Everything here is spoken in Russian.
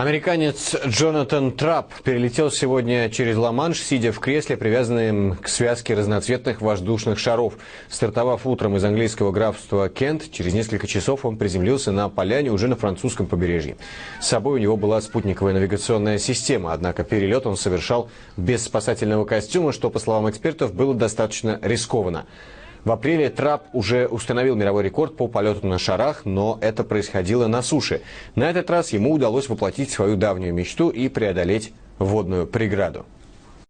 Американец Джонатан Трапп перелетел сегодня через Ла-Манш, сидя в кресле, привязанном к связке разноцветных воздушных шаров. Стартовав утром из английского графства Кент, через несколько часов он приземлился на поляне уже на французском побережье. С собой у него была спутниковая навигационная система, однако перелет он совершал без спасательного костюма, что, по словам экспертов, было достаточно рискованно. В апреле Трап уже установил мировой рекорд по полету на шарах, но это происходило на суше. На этот раз ему удалось воплотить свою давнюю мечту и преодолеть водную преграду.